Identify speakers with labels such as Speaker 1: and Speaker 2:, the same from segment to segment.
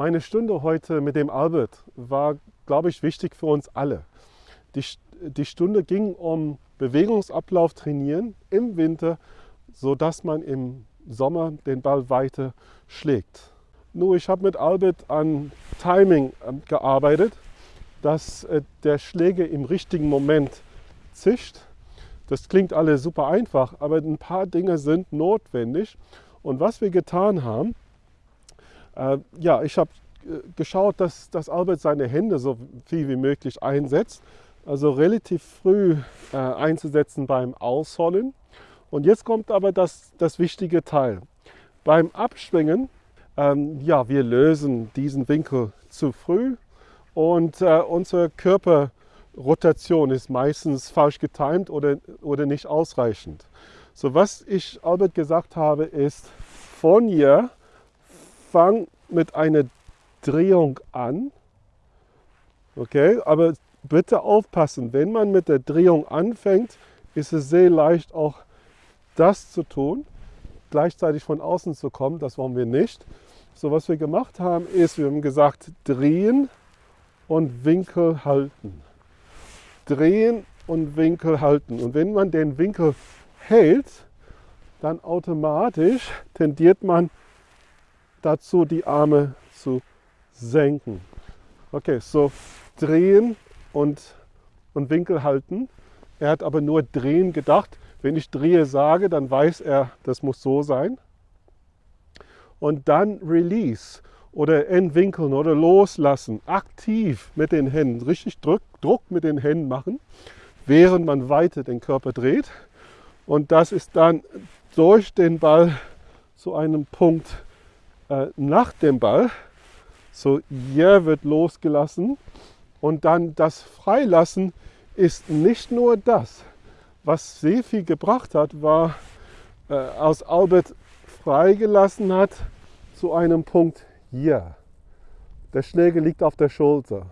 Speaker 1: Meine Stunde heute mit dem Albert war, glaube ich, wichtig für uns alle. Die, die Stunde ging um Bewegungsablauf trainieren im Winter, sodass man im Sommer den Ball weiter schlägt. Nur ich habe mit Albert an Timing ähm, gearbeitet, dass äh, der Schläger im richtigen Moment zischt. Das klingt alles super einfach, aber ein paar Dinge sind notwendig. Und was wir getan haben, ja, ich habe äh, geschaut, dass, dass Albert seine Hände so viel wie möglich einsetzt. Also relativ früh äh, einzusetzen beim Ausholen. Und jetzt kommt aber das, das wichtige Teil. Beim Abschwingen, ähm, ja, wir lösen diesen Winkel zu früh und äh, unsere Körperrotation ist meistens falsch getimt oder, oder nicht ausreichend. So, was ich Albert gesagt habe, ist, von hier fang mit einer Drehung an. Okay, aber bitte aufpassen, wenn man mit der Drehung anfängt, ist es sehr leicht auch das zu tun, gleichzeitig von außen zu kommen. Das wollen wir nicht. So, was wir gemacht haben, ist, wir haben gesagt, drehen und Winkel halten. Drehen und Winkel halten. Und wenn man den Winkel hält, dann automatisch tendiert man dazu, die Arme zu senken. Okay, so drehen und, und Winkel halten. Er hat aber nur drehen gedacht. Wenn ich drehe sage, dann weiß er, das muss so sein. Und dann Release oder entwinkeln oder loslassen, aktiv mit den Händen, richtig Druck, Druck mit den Händen machen, während man weiter den Körper dreht. Und das ist dann durch den Ball zu einem Punkt äh, nach dem Ball. So, hier wird losgelassen und dann das Freilassen ist nicht nur das. Was sehr viel gebracht hat, war, äh, aus Albert freigelassen hat zu einem Punkt hier. Der Schläger liegt auf der Schulter.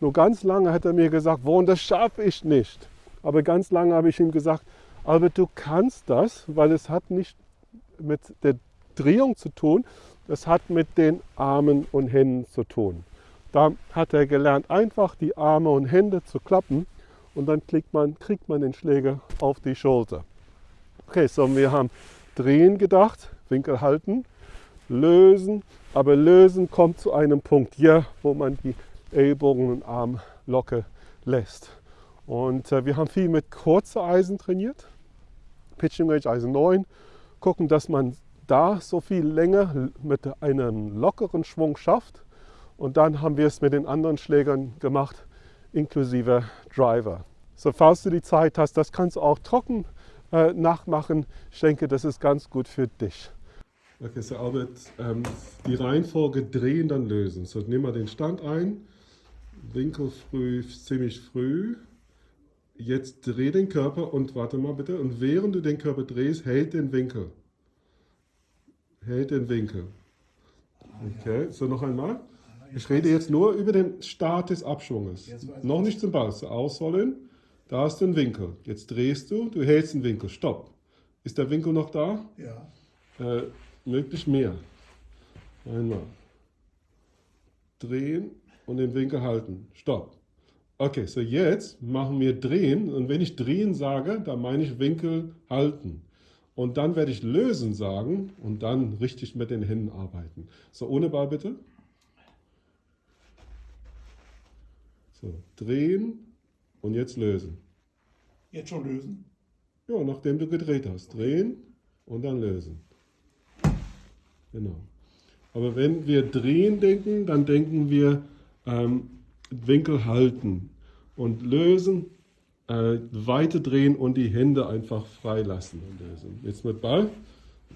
Speaker 1: Nur ganz lange hat er mir gesagt, Wohn, das schaffe ich nicht. Aber ganz lange habe ich ihm gesagt, Albert, du kannst das, weil es hat nicht mit der Drehung zu tun, es hat mit den Armen und Händen zu tun. Da hat er gelernt, einfach die Arme und Hände zu klappen und dann man, kriegt man den Schläger auf die Schulter. Okay, so wir haben drehen gedacht, Winkel halten, lösen, aber lösen kommt zu einem Punkt hier, wo man die Ellbogen und Arm locker lässt. Und äh, wir haben viel mit kurzer Eisen trainiert, Pitching Range Eisen 9, gucken, dass man da so viel länger mit einem lockeren Schwung schafft und dann haben wir es mit den anderen Schlägern gemacht, inklusive Driver. So, falls du die Zeit hast, das kannst du auch trocken äh, nachmachen. Ich denke, das ist ganz gut für dich. Okay, so Albert, ähm, die Reihenfolge drehen, dann lösen. So, nimm mal den Stand ein, Winkel früh, ziemlich früh. Jetzt dreh den Körper und warte mal bitte. Und während du den Körper drehst, hält den Winkel. Hält den Winkel. Okay, so noch einmal. Ich rede jetzt nur über den Start des Abschwunges. Noch nicht zum Ball. So ausrollen. Da ist ein Winkel. Jetzt drehst du, du hältst den Winkel. Stopp. Ist der Winkel noch da?
Speaker 2: Ja.
Speaker 1: Äh, möglichst mehr. Einmal. Drehen und den Winkel halten. Stopp. Okay, so jetzt machen wir drehen. Und wenn ich drehen sage, dann meine ich Winkel halten. Und dann werde ich lösen sagen und dann richtig mit den Händen arbeiten. So, ohne Ball bitte. So, drehen und jetzt lösen.
Speaker 2: Jetzt schon lösen?
Speaker 1: Ja, nachdem du gedreht hast. Drehen und dann lösen. Genau. Aber wenn wir drehen denken, dann denken wir ähm, Winkel halten und lösen, äh, weiter drehen und die Hände einfach freilassen lösen. Jetzt mit Ball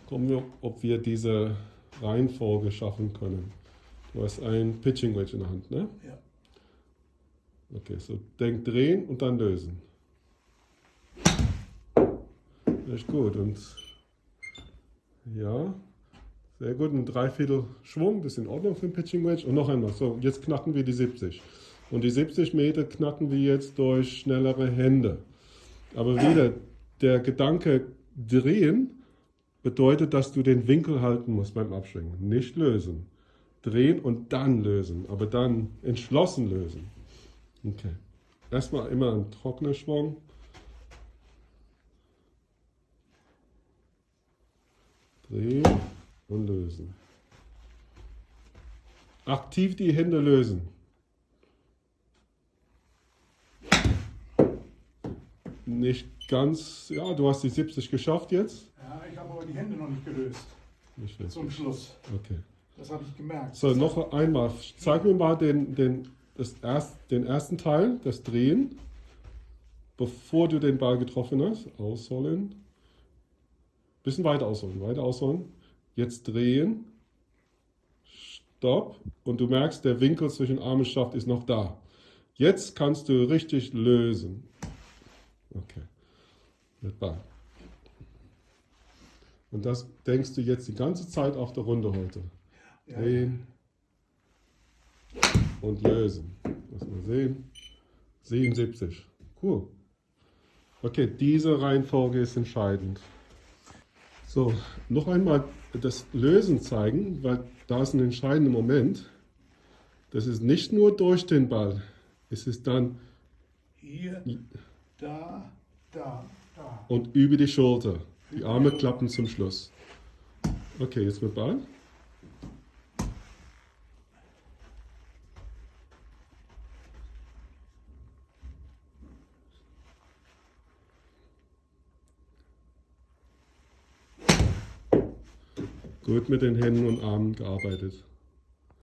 Speaker 1: gucken wir, ob wir diese Reihenfolge schaffen können. Du hast ein Pitching Wedge in der Hand, ne?
Speaker 2: Ja.
Speaker 1: Okay, so denk drehen und dann lösen. Echt gut. Und ja, sehr gut. Ein Dreiviertel Schwung, das ist in Ordnung für ein Pitching Wedge. Und noch einmal, so, jetzt knacken wir die 70. Und die 70 Meter knacken wir jetzt durch schnellere Hände. Aber wieder, der Gedanke drehen bedeutet, dass du den Winkel halten musst beim Abschwingen, nicht lösen. drehen und dann lösen, aber dann entschlossen lösen. Okay. Erstmal immer ein trockener Schwung. Drehen und lösen. Aktiv die Hände lösen. Nicht ganz, ja, du hast die 70 geschafft jetzt.
Speaker 2: Ja, ich habe aber die Hände noch nicht gelöst.
Speaker 1: Nicht.
Speaker 2: Zum Schluss.
Speaker 1: Okay.
Speaker 2: Das habe ich gemerkt.
Speaker 1: So, noch einmal. Zeig mir mal den, den, das erst, den ersten Teil, das Drehen, bevor du den Ball getroffen hast. Ausholen. Bisschen weiter ausholen, weiter ausholen. Jetzt drehen. Stopp. Und du merkst, der Winkel zwischen Arm und Schaft ist noch da. Jetzt kannst du richtig lösen. Okay. Mit Ball. Und das denkst du jetzt die ganze Zeit auf der Runde heute.
Speaker 2: Ja.
Speaker 1: Drehen und lösen. Lass mal sehen. 77. Cool. Okay, diese Reihenfolge ist entscheidend. So, noch einmal das Lösen zeigen, weil da ist ein entscheidender Moment. Das ist nicht nur durch den Ball, es ist dann
Speaker 2: Hier, da, da, da.
Speaker 1: und über die Schulter. Die Arme klappen zum Schluss. Okay, jetzt mit Ball. Gut mit den Händen und Armen gearbeitet.